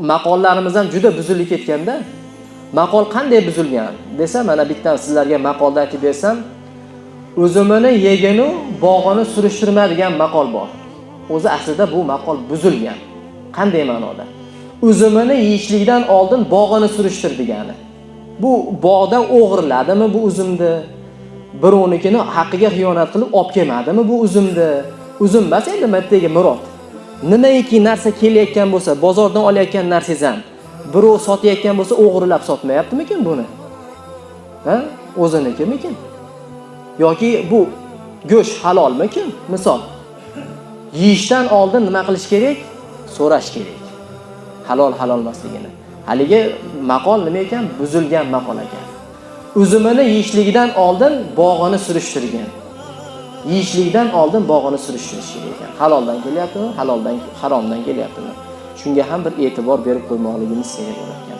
maqollarimiz ham juda buzilib ketganda maqol qanday buzilgan desa mana bittan sizlarga maqolda aytib bersam o'zimini yeginu bog'ini surishtirma degan maqol bor. O'zi aslida bu maqol buzilgan. Qanday ma'noda? Uzumini yeyishlikdan oldin bog'ini surishtir degani bu bog'dan o'g'irladimi bu uzumni birovnikini haqqiga xiyonat qilib olib kelmadimi bu uzumni uzum emas endi bittaga murod. Nimaiki narsa kelayotgan bo'lsa bozordan olayotgan narsangiz ham birov sotayotgan bo'lsa o'g'irlab sotmayaptimikin buni? Ha? O'zinikimikin yoki bu go'sht halolmikin? Misol yeyishdan oldin nima qilish kerak? So'rash kerak. Halol halol emasligini haligi maqol nima ekan? Buzilgan maqol ekan. Uzumini yeyishligidan oldin bog'ini surishtirgan. Yeyishlikdan oldin bog'ini surishtirish kerak ekan. Haloldan kelyaptimi? Haloldan haromdan kelyaptimi? Shunga ham bir e'tibor berib qo'ymoqligimiz kerak bo'lar ekan